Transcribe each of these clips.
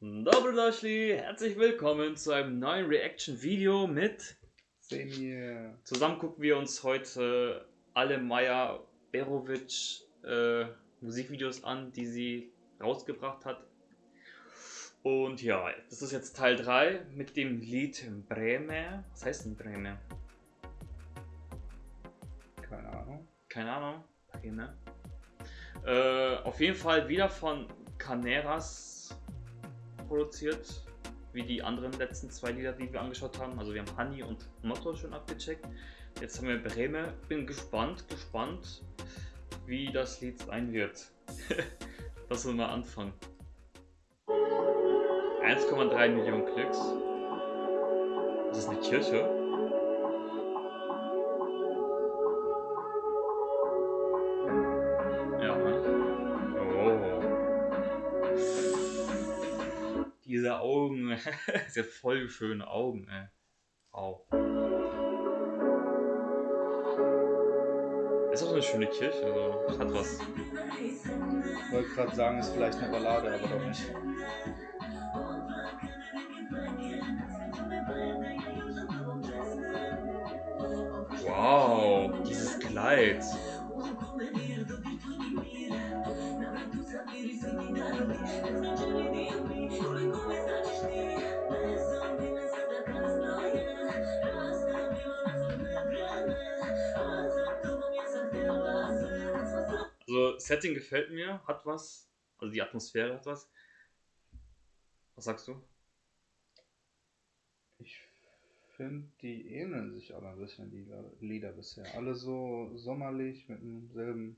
Dobrodošli, herzlich willkommen zu einem neuen Reaction-Video mit Semir. Zusammen gucken wir uns heute alle Maya Berovic äh, Musikvideos an, die sie rausgebracht hat. Und ja, das ist jetzt Teil 3 mit dem Lied Breme. Was heißt denn Breme? Keine Ahnung. Keine Ahnung. Breme. Äh, auf jeden Fall wieder von Caneras produziert, wie die anderen letzten zwei Lieder, die wir angeschaut haben. Also wir haben Honey und Motto schon abgecheckt. Jetzt haben wir Breme. Bin gespannt, gespannt, wie das Lied sein wird. Lass uns mal anfangen. 1,3 Millionen Klicks. Das ist eine Kirche. Augen. Diese voll schöne Augen, ey. Wow. Ist auch eine schöne Kirche, also hat was. Ich wollte gerade sagen, ist vielleicht eine Ballade, aber doch nicht. Wow, dieses Kleid. Also, Setting gefällt mir, hat was. Also, die Atmosphäre hat was. Was sagst du? Ich finde, die ähneln sich alle ein bisschen, die Lieder- bisher. Alle so sommerlich, mit demselben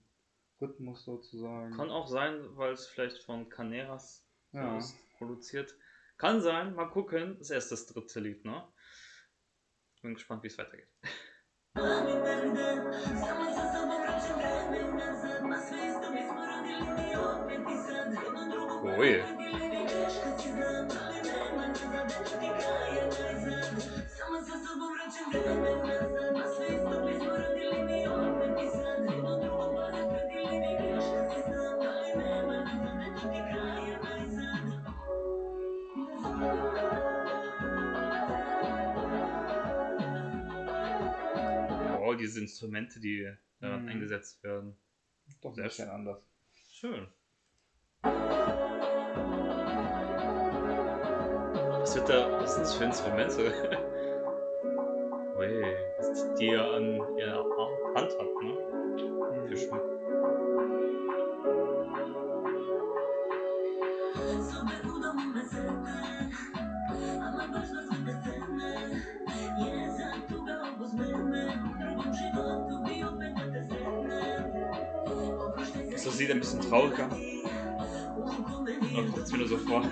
Rhythmus sozusagen. Kann auch sein, weil es vielleicht von Caneras ja. produziert. Kann sein, mal gucken. Das ist erst das dritte Lied, ne? Bin gespannt, wie es weitergeht. Ui. Wow, diese Instrumente, die daran Mhm. eingesetzt werden. Doch Sehr bisschen anders. Schön. Da. Was sind das für Instrumente? Ui, was die er an ihrer Hand hat, ne? Für Mhm. Schmuck. Ist das Lied ein bisschen trauriger? Oder kommt es nur so vor?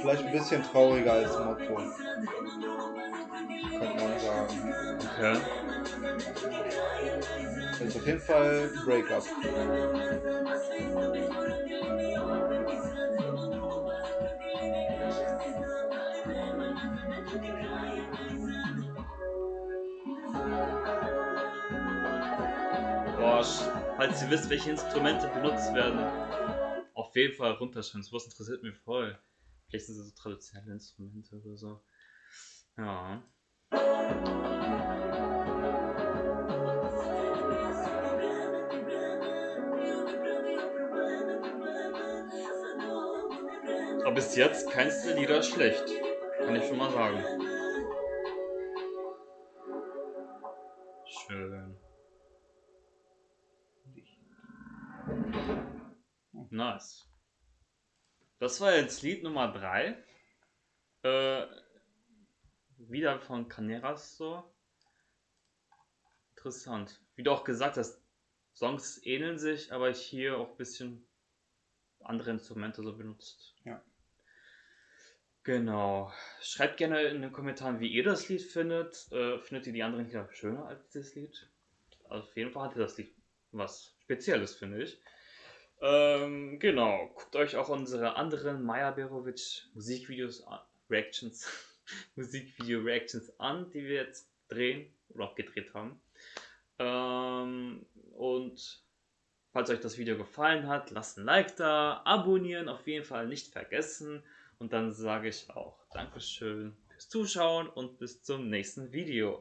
Vielleicht ein bisschen trauriger als Motto. Könnte man sagen. Okay. Ist auf jeden Fall Breakup. Boah, sch- falls ihr wisst, welche Instrumente benutzt werden, auf jeden Fall runterschreiben. Sowas interessiert mich voll. Vielleicht sind es so traditionelle Instrumente oder so. Ja. Aber bis jetzt keins der Lieder schlecht. Kann ich schon mal sagen. Nice. Das war jetzt Lied Nummer 3. Äh, wieder von Caneras so. Interessant. Wie du auch gesagt hast, Songs ähneln sich, aber hier auch ein bisschen andere Instrumente so benutzt. Ja. Genau. Schreibt gerne in den Kommentaren, wie ihr das Lied findet. Äh, findet ihr die anderen Lieder schöner als das Lied? Auf jeden Fall hatte das Lied was Spezielles, finde ich. Ähm, genau, guckt euch auch unsere anderen Maja Berovic Musikvideos an, Reactions, Musikvideo-Reactions an, die wir jetzt drehen oder auch gedreht haben. Ähm, und falls euch das Video gefallen hat, lasst ein Like da, abonnieren auf jeden Fall nicht vergessen. Und dann sage ich auch Dankeschön fürs Zuschauen und bis zum nächsten Video.